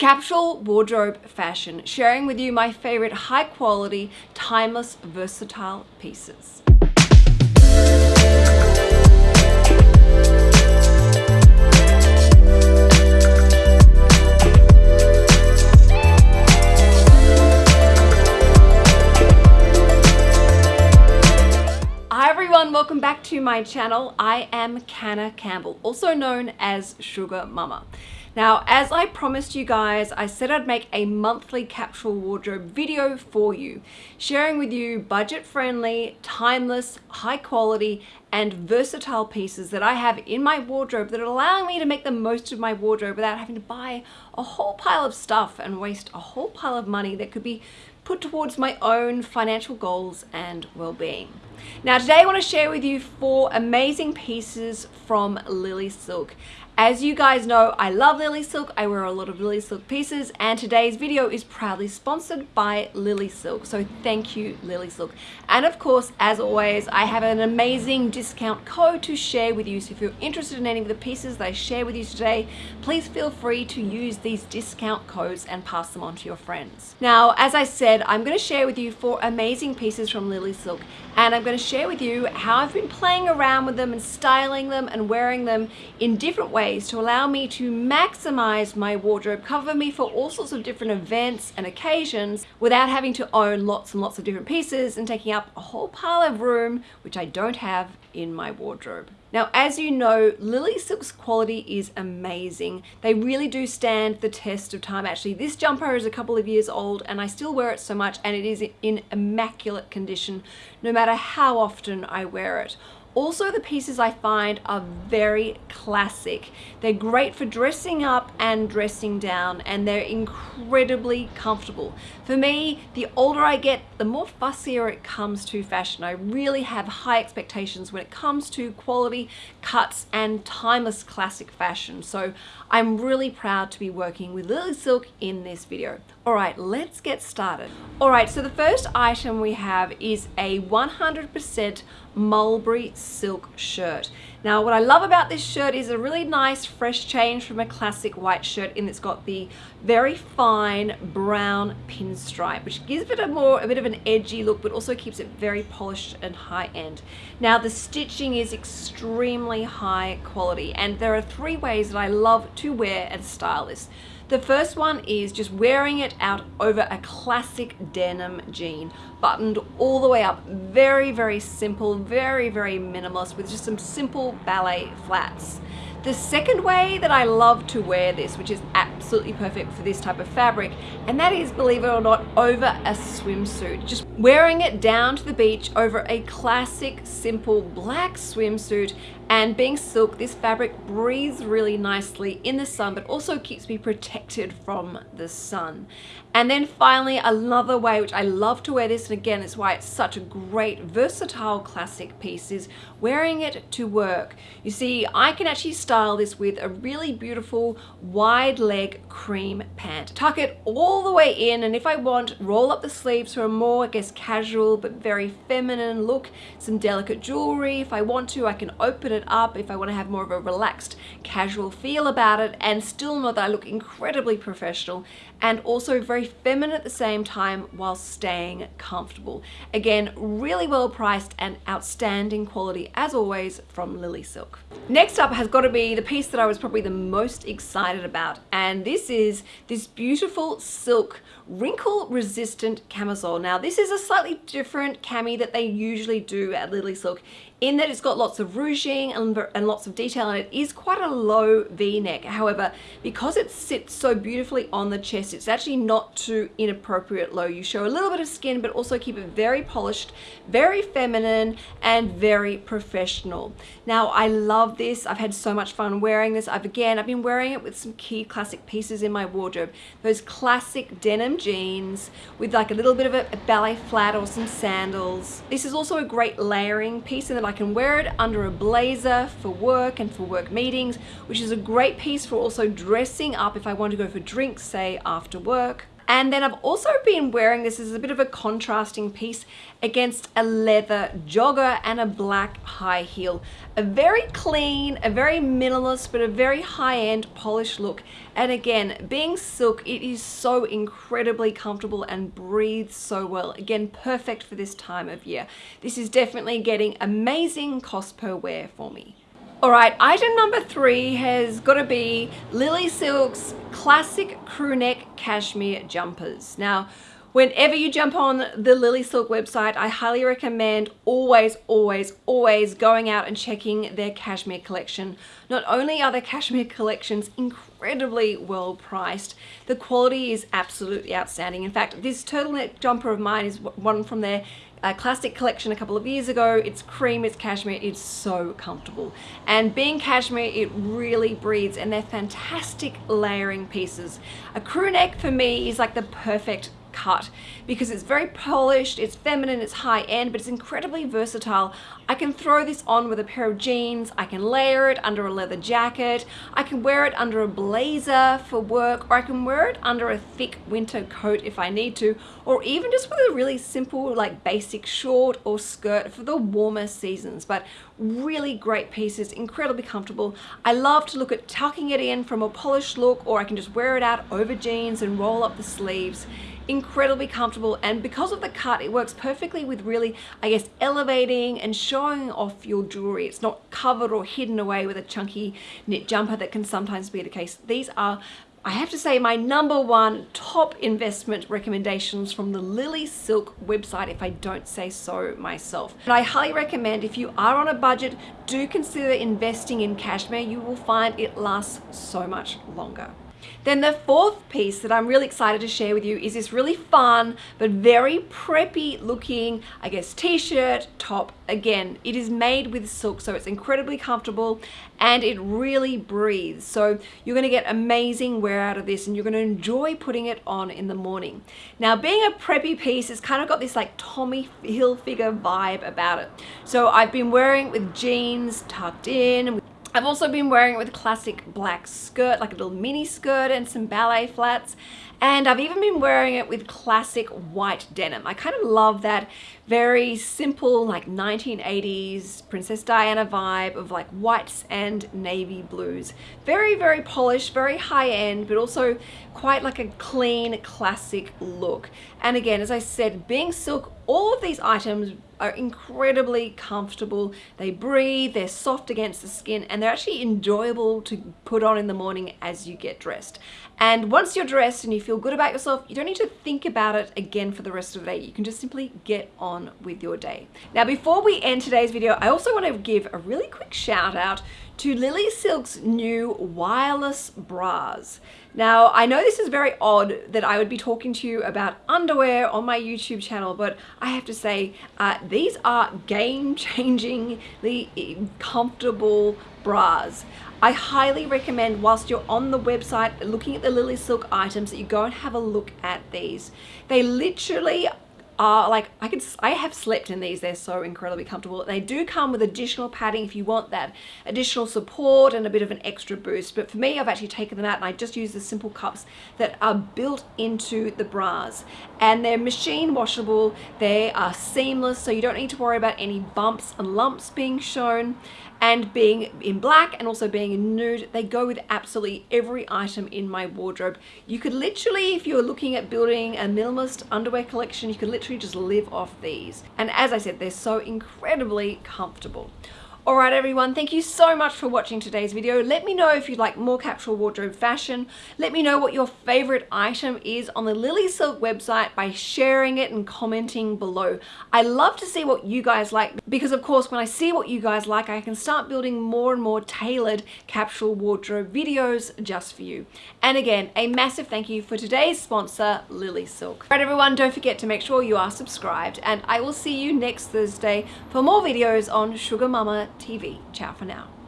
Capsule Wardrobe Fashion, sharing with you my favorite high quality, timeless, versatile pieces. everyone, welcome back to my channel. I am Canna Campbell, also known as SugarMamma. Now, as I promised you guys, I said I'd make a monthly capsule wardrobe video for you, sharing with you budget-friendly, timeless, high-quality, and versatile pieces that I have in my wardrobe that are allowing me to make the most of my wardrobe without having to buy a whole pile of stuff and waste a whole pile of money that could be put towards my own financial goals and well-being. Now today I want to share with you four amazing pieces from Lily Silk. As you guys know, I love Lily Silk. I wear a lot of Lily Silk pieces and today's video is proudly sponsored by Lily Silk. So thank you, Lily Silk. And of course, as always, I have an amazing discount code to share with you. So if you're interested in any of the pieces that I share with you today, please feel free to use these discount codes and pass them on to your friends. Now, as I said, I'm going to share with you four amazing pieces from Lily Silk and I'm going to share with you how I've been playing around with them and styling them and wearing them in different ways to allow me to maximize my wardrobe, cover me for all sorts of different events and occasions without having to own lots and lots of different pieces and taking up a whole pile of room which I don't have in my wardrobe. Now, as you know, Lily Silk's quality is amazing. They really do stand the test of time. Actually, this jumper is a couple of years old and I still wear it so much and it is in immaculate condition no matter how often I wear it. Also, the pieces I find are very classic. They're great for dressing up and dressing down, and they're incredibly comfortable. For me, the older I get, the more fussier it comes to fashion. I really have high expectations when it comes to quality, cuts, and timeless classic fashion. So I'm really proud to be working with Lily Silk in this video. All right, let's get started. All right, so the first item we have is a 100% mulberry silk shirt. Now what I love about this shirt is a really nice fresh change from a classic white shirt in it's got the very fine brown pinstripe which gives it a more a bit of an edgy look but also keeps it very polished and high end. Now the stitching is extremely high quality and there are three ways that I love to wear and style this. The first one is just wearing it out over a classic denim jean, buttoned all the way up. Very, very simple, very, very minimalist with just some simple ballet flats. The second way that I love to wear this, which is absolutely perfect for this type of fabric, and that is, believe it or not, over a swimsuit. Just wearing it down to the beach over a classic, simple black swimsuit and being silk, this fabric breathes really nicely in the sun, but also keeps me protected from the sun. And then finally, another way, which I love to wear this, and again, it's why it's such a great, versatile classic piece, is wearing it to work. You see, I can actually style this with a really beautiful wide leg cream pant. Tuck it all the way in, and if I want, roll up the sleeves for a more, I guess, casual, but very feminine look. Some delicate jewelry. If I want to, I can open it up if I want to have more of a relaxed casual feel about it and still know that I look incredibly professional and also very feminine at the same time while staying comfortable. Again, really well priced and outstanding quality as always from Lily Silk. Next up has got to be the piece that I was probably the most excited about and this is this beautiful silk wrinkle resistant camisole. Now this is a slightly different cami that they usually do at Lily Silk in that it's got lots of ruching and, and lots of detail and it is quite a low v-neck. However, because it sits so beautifully on the chest it's actually not too inappropriate low. You show a little bit of skin, but also keep it very polished, very feminine, and very professional. Now, I love this. I've had so much fun wearing this. I've, again, I've been wearing it with some key classic pieces in my wardrobe. Those classic denim jeans with like a little bit of a, a ballet flat or some sandals. This is also a great layering piece in that I can wear it under a blazer for work and for work meetings, which is a great piece for also dressing up if I want to go for drinks, say, after work. And then I've also been wearing this as a bit of a contrasting piece against a leather jogger and a black high heel. A very clean, a very minimalist, but a very high-end polished look. And again, being silk, it is so incredibly comfortable and breathes so well. Again, perfect for this time of year. This is definitely getting amazing cost per wear for me. All right, item number three has got to be Lily Silk's classic crew neck cashmere jumpers. Now, whenever you jump on the Lily Silk website, I highly recommend always, always, always going out and checking their cashmere collection. Not only are their cashmere collections incredibly well priced, the quality is absolutely outstanding. In fact, this turtleneck jumper of mine is one from their a classic collection a couple of years ago. It's cream, it's cashmere, it's so comfortable. And being cashmere, it really breathes and they're fantastic layering pieces. A crew neck for me is like the perfect cut because it's very polished, it's feminine, it's high end, but it's incredibly versatile. I can throw this on with a pair of jeans, I can layer it under a leather jacket, I can wear it under a blazer for work, or I can wear it under a thick winter coat if I need to, or even just with a really simple like basic short or skirt for the warmer seasons. But really great pieces, incredibly comfortable. I love to look at tucking it in from a polished look, or I can just wear it out over jeans and roll up the sleeves incredibly comfortable and because of the cut it works perfectly with really I guess elevating and showing off your jewelry it's not covered or hidden away with a chunky knit jumper that can sometimes be the case these are I have to say my number one top investment recommendations from the Lily Silk website if I don't say so myself. And I highly recommend if you are on a budget, do consider investing in cashmere. You will find it lasts so much longer. Then the fourth piece that I'm really excited to share with you is this really fun but very preppy looking, I guess, t-shirt, top. Again, it is made with silk so it's incredibly comfortable and it really breathes. So you're gonna get amazing wear out of this and you're gonna enjoy putting it on in the morning. Now being a preppy piece, it's kind of got this like Tommy Hilfiger vibe about it. So I've been wearing it with jeans tucked in, I've also been wearing it with a classic black skirt, like a little mini skirt and some ballet flats. And I've even been wearing it with classic white denim. I kind of love that very simple, like 1980s Princess Diana vibe of like whites and navy blues. Very, very polished, very high end, but also quite like a clean, classic look. And again, as I said, being silk, all of these items are incredibly comfortable. They breathe, they're soft against the skin, and they're actually enjoyable to put on in the morning as you get dressed. And once you're dressed and you feel good about yourself, you don't need to think about it again for the rest of the day. You can just simply get on with your day. Now, before we end today's video, I also want to give a really quick shout out to Lily Silk's new wireless bras. Now, I know this is very odd that I would be talking to you about underwear on my YouTube channel, but I have to say, uh, these are game-changingly comfortable bras. I highly recommend whilst you're on the website looking at the Lily Silk items that you go and have a look at these. They literally are like I could I have slept in these they're so incredibly comfortable. They do come with additional padding if you want that additional support and a bit of an extra boost. But for me I've actually taken them out and I just use the simple cups that are built into the bras. And they're machine washable they are seamless so you don't need to worry about any bumps and lumps being shown. And being in black and also being in nude they go with absolutely every item in my wardrobe. You could literally if you're looking at building a minimalist underwear collection you could literally just live off these. And as I said they're so incredibly comfortable Alright everyone, thank you so much for watching today's video. Let me know if you'd like more capsule wardrobe fashion. Let me know what your favorite item is on the Lily Silk website by sharing it and commenting below. I love to see what you guys like because of course when I see what you guys like I can start building more and more tailored capsule wardrobe videos just for you. And again, a massive thank you for today's sponsor, Lily Silk. Alright everyone, don't forget to make sure you are subscribed and I will see you next Thursday for more videos on SugarMamma TV. Ciao for now.